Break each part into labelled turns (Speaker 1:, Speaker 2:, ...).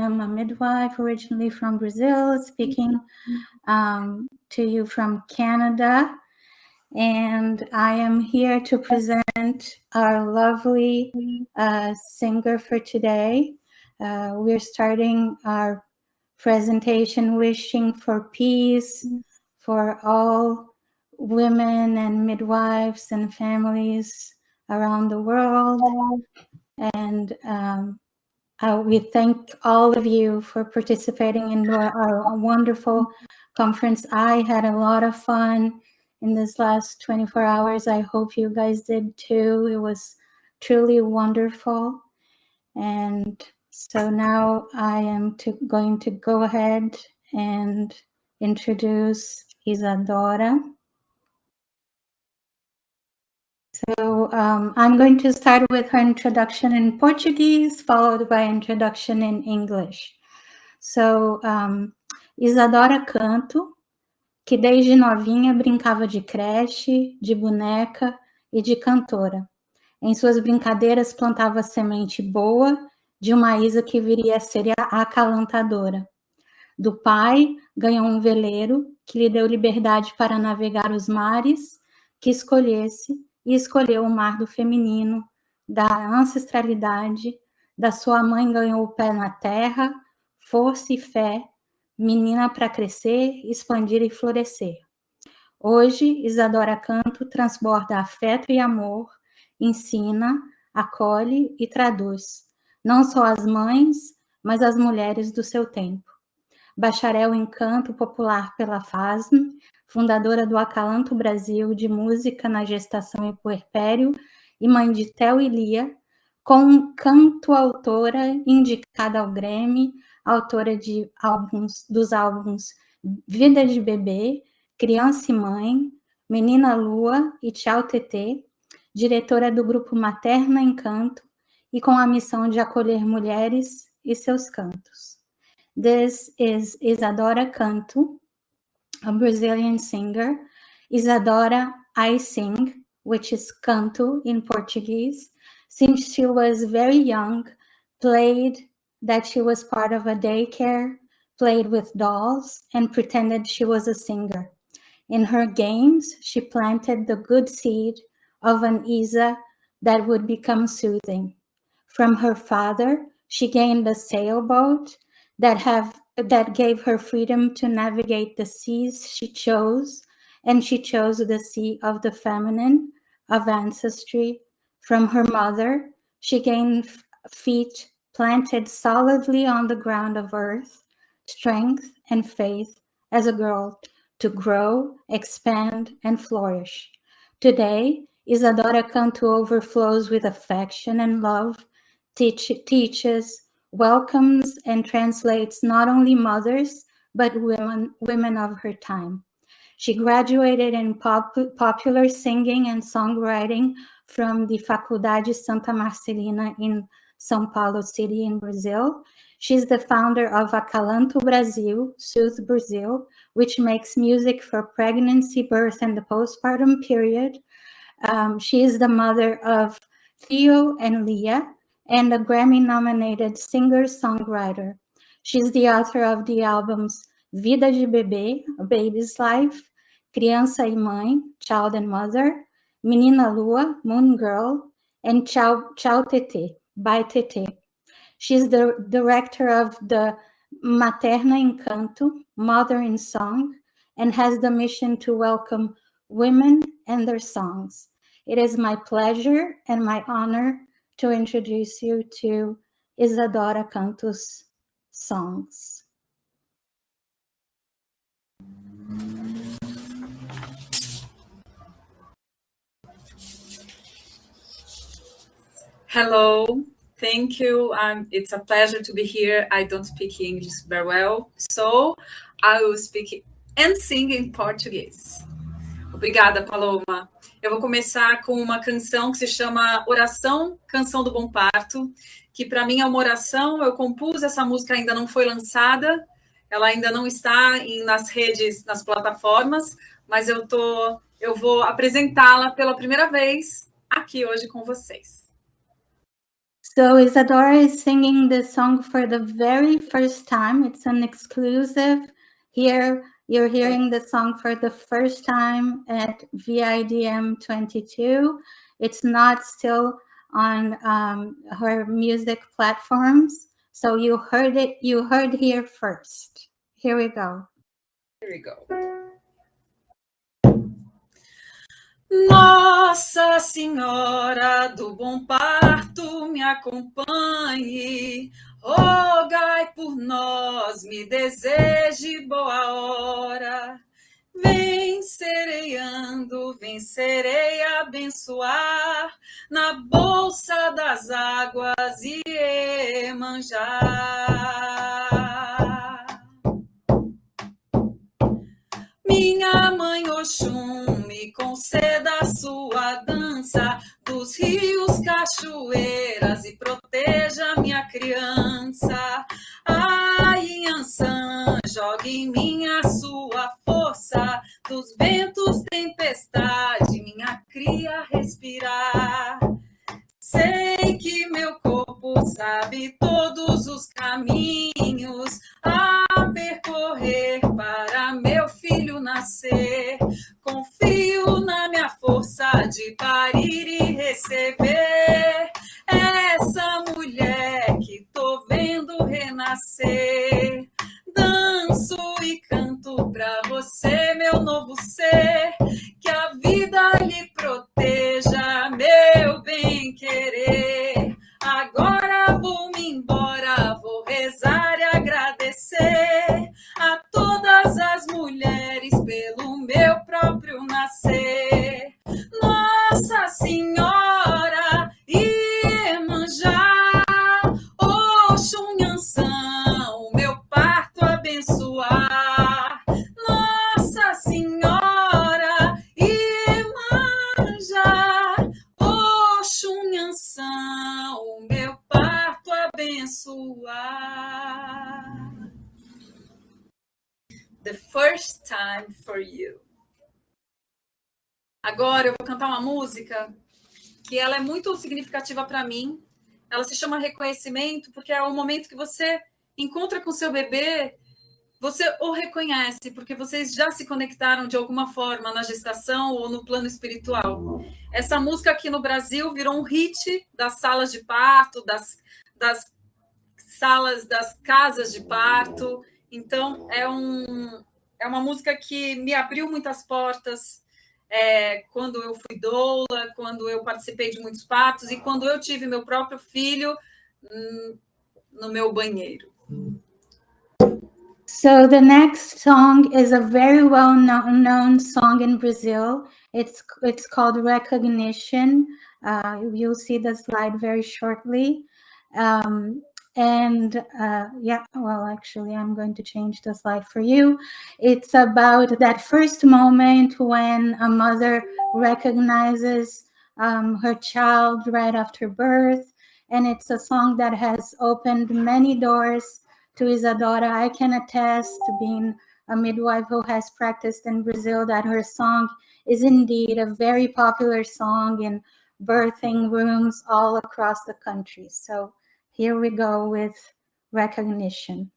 Speaker 1: am a midwife originally from Brazil, speaking um, to you from Canada. And I am here to present our lovely uh, singer for today. Uh, we're starting our presentation wishing for peace for all women and midwives and families around the world. And um, uh, we thank all of you for participating in our, our, wonderful conference. I had a lot of fun in this last 24 hours. I hope you guys did too. It was truly wonderful. And so now I am to, going to go ahead and introduce Isadora. So um, I'm going to start with her introduction in Portuguese, followed by introduction in English. So, um, Isadora Canto, que desde novinha brincava de creche, de boneca e de cantora. Em suas brincadeiras plantava semente boa de uma Isa que viria a ser a acalantadora. Do pai, ganhou um veleiro que lhe deu liberdade para navegar os mares que escolhesse e escolheu o mar do feminino, da ancestralidade, da sua mãe ganhou o pé na terra, força e fé, menina para crescer, expandir e florescer. Hoje, Isadora Canto transborda afeto e amor, ensina, acolhe e traduz, não só as mães, mas as mulheres do seu tempo. Bacharel em canto popular pela FASM, fundadora do Acalanto Brasil de Música na Gestação e Puerpério, e mãe de Theo e Lia, com canto autora indicada ao Grêmio, autora de álbuns, dos álbuns Vida de Bebê, Criança e Mãe, Menina Lua e Tchau TT, diretora do grupo Materna Encanto e com a missão de acolher mulheres e seus cantos. This is Isadora Canto, a Brazilian singer. Isadora I sing, which is canto in Portuguese. Since she was very young, played that she was part of a daycare, played with dolls, and pretended she was a singer. In her games, she planted the good seed of an Isa that would become soothing. From her father, she gained a sailboat that have that gave her freedom to navigate the seas she chose, and she chose the sea of the feminine, of ancestry. From her mother, she gained feet planted solidly on the ground of earth, strength and faith as a girl to grow, expand, and flourish. Today, Isadora Cantu overflows with affection and love, teach, teaches, welcomes and translates not only mothers, but women, women of her time. She graduated in pop, popular singing and songwriting from the Faculdade Santa Marcelina in São Paulo City in Brazil. She's the founder of Acalanto Brasil, Soothe Brazil, which makes music for pregnancy, birth, and the postpartum period. Um, she is the mother of Theo and Leah, and a Grammy-nominated singer-songwriter. She's the author of the albums Vida de Bebê, A Baby's Life, Criança e Mãe, Child and Mother, Menina Lua, Moon Girl, and Chao, Chao Tete, by Tete. She's the director of the Materna Encanto, Mother in Song, and has the mission to welcome women and their songs. It is my pleasure and my honor to introduce you to Isadora Cantos' songs.
Speaker 2: Hello, thank you. Um, it's a pleasure to be here. I don't speak English very well, so I will speak and sing in Portuguese. Obrigada, Paloma. Eu vou começar com uma canção que se chama Oração, Canção do Bom Parto, que para mim é uma oração. Eu compus essa música, ainda não foi lançada, ela ainda não está em, nas redes, nas plataformas, mas eu, tô, eu vou apresentá-la pela primeira vez aqui hoje com vocês.
Speaker 1: So Isadora is singing this song for the very first time. It's an exclusive. Here you're hearing the song for the first time at VIDM 22. It's not still on um, her music platforms. So you heard it, you heard here first. Here we go.
Speaker 2: Here we go. Nossa Senhora do Bom Parto, me acompanhe, rogai por nós, me deseje boa hora. Vencerei ando, vencerei abençoar na bolsa das águas e manjar. Minha mãe Oxum, me conceda a sua dança dos rios, cachoeiras e proteja minha criança. Ai, Ansan, jogue em mim a sua força dos ventos, tempestade, minha cria respirar. Sei que meu corpo sabe todos os caminhos a percorrer para meu filho nascer. Confio na minha força de parir e receber renascer. Danço e canto pra você, meu novo ser, que a vida lhe proteja, meu bem querer. Agora vou-me embora, vou rezar e agradecer a todas as mulheres pelo meu próprio nascer. The first time for you. Agora eu vou cantar uma música que ela é muito significativa para mim. Ela se chama Reconhecimento porque é o momento que você encontra com seu bebê, você o reconhece porque vocês já se conectaram de alguma forma na gestação ou no plano espiritual. Essa música aqui no Brasil virou um hit das salas de parto, das, das salas das casas de parto. Então é um é uma música que me abriu muitas portas é, quando eu fui doula, quando eu participei de muitos partos e quando eu tive meu próprio filho hum, no meu banheiro.
Speaker 1: So the next song is a very well known song in Brazil. It's it's called Recognition. Uh, you'll see the slide very shortly. Um, and uh, yeah, well, actually, I'm going to change the slide for you. It's about that first moment when a mother recognizes um, her child right after birth. And it's a song that has opened many doors to Isadora. I can attest to being a midwife who has practiced in Brazil that her song is indeed a very popular song in birthing rooms all across the country. So here we go with recognition.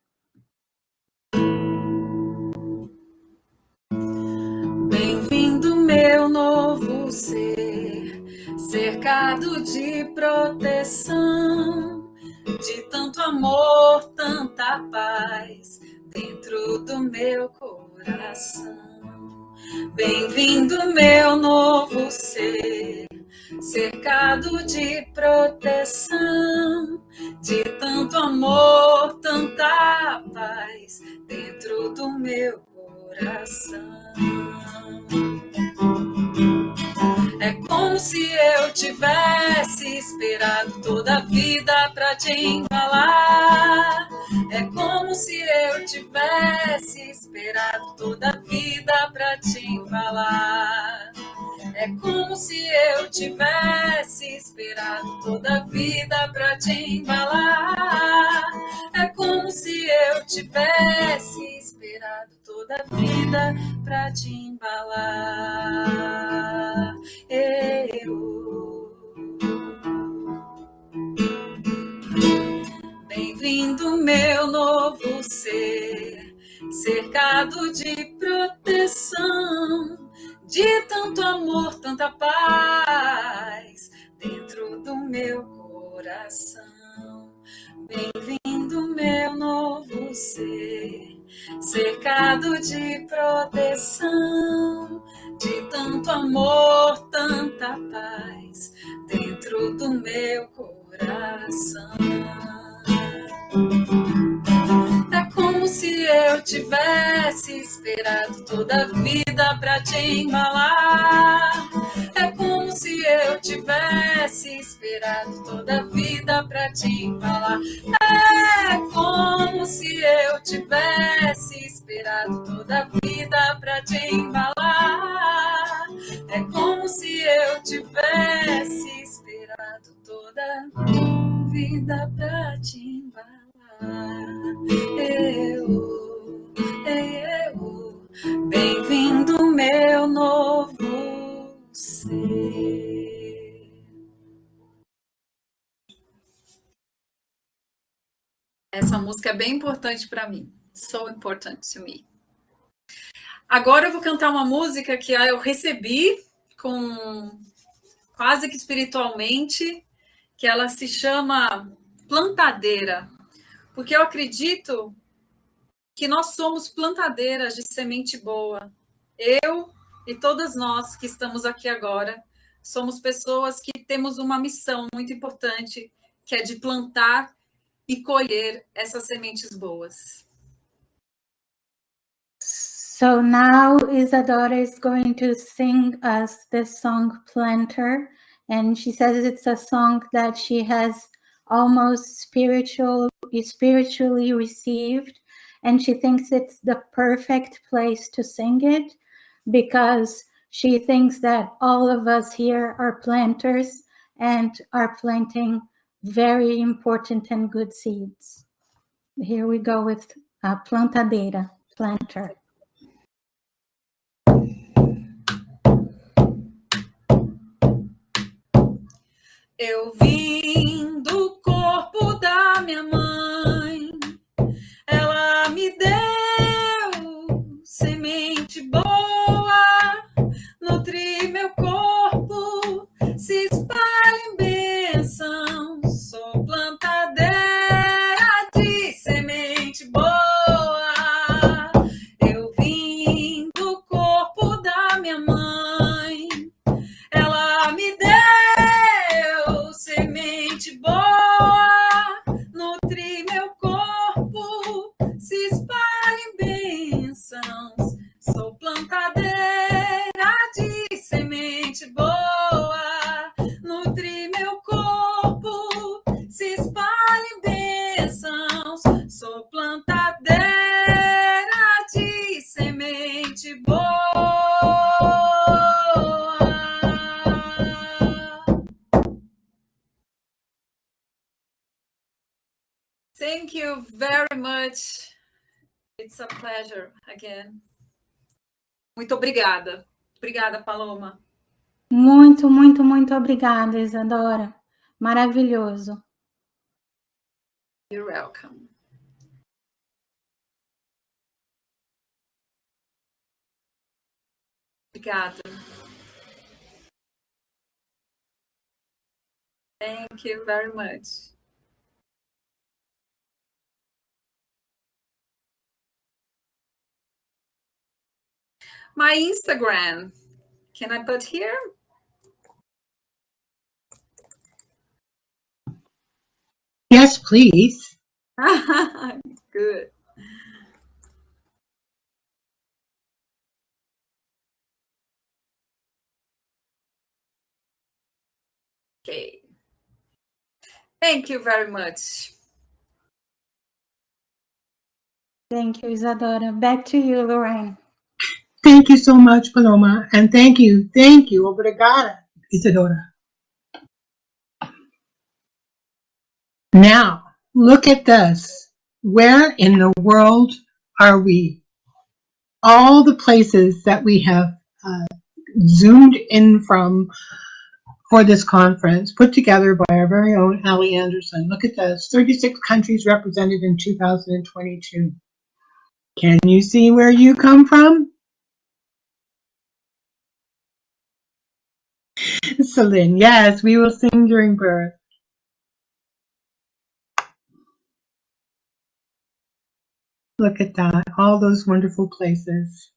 Speaker 2: Bem-vindo, meu novo ser, cercado de proteção, de tanto amor, tanta paz dentro do meu coração. Bem-vindo, meu novo ser cercado de proteção, de tanto amor, tanta paz dentro do meu coração. É como se eu tivesse esperado toda a vida para te embalar. É como se eu tivesse esperado toda a vida para te embalar. É como se eu tivesse esperado toda a vida pra te embalar. É como se eu tivesse esperado toda a vida pra te embalar. Eu. Bem-vindo, meu novo ser, cercado de proteção de tanto amor, tanta paz dentro do meu coração. Bem-vindo, meu novo ser, cercado de proteção, de tanto amor, tanta paz dentro do meu coração. Como se eu tivesse esperado toda a vida pra te embalar. É como se eu tivesse esperado toda a vida pra te embalar. É como se eu tivesse esperado toda a vida pra te embalar. É como se eu tivesse esperado toda a vida pra te embalar. Bem-vindo, meu novo ser. Essa música é bem importante para mim. So important to me. Agora eu vou cantar uma música que eu recebi com quase que espiritualmente, que ela se chama Plantadeira porque eu acredito que nós somos plantadeiras de semente boa. Eu e todas nós que estamos aqui agora somos pessoas que temos uma missão muito importante, que é de plantar e colher essas sementes boas.
Speaker 1: So now Isadora is going to sing us the song Planter, and she says it's a song that she has almost spiritual, spiritually received. And she thinks it's the perfect place to sing it because she thinks that all of us here are planters and are planting very important and good seeds. Here we go with a plantadeira, planter.
Speaker 2: Eu vim do corpo da minha mãe, much. It's a pleasure again. Muito obrigada. Obrigada, Paloma.
Speaker 1: Muito, muito, muito obrigada, Isadora. Maravilhoso.
Speaker 2: You're welcome. Obrigada. Thank you very much. My Instagram. Can I put here?
Speaker 3: Yes, please.
Speaker 2: Good. Okay. Thank you very much.
Speaker 1: Thank you, Isadora. Back to you, Lorraine.
Speaker 3: Thank you so much, Paloma. And thank you, thank you, obrigada, Isadora. Now, look at this. Where in the world are we? All the places that we have uh, zoomed in from for this conference, put together by our very own Ali Anderson. Look at this, 36 countries represented in 2022. Can you see where you come from? Yes, we will sing during birth. Look at that, all those wonderful places.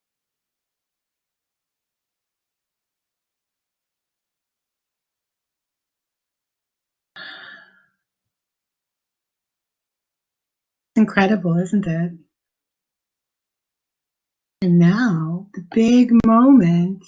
Speaker 3: Incredible, isn't it? And now, the big moment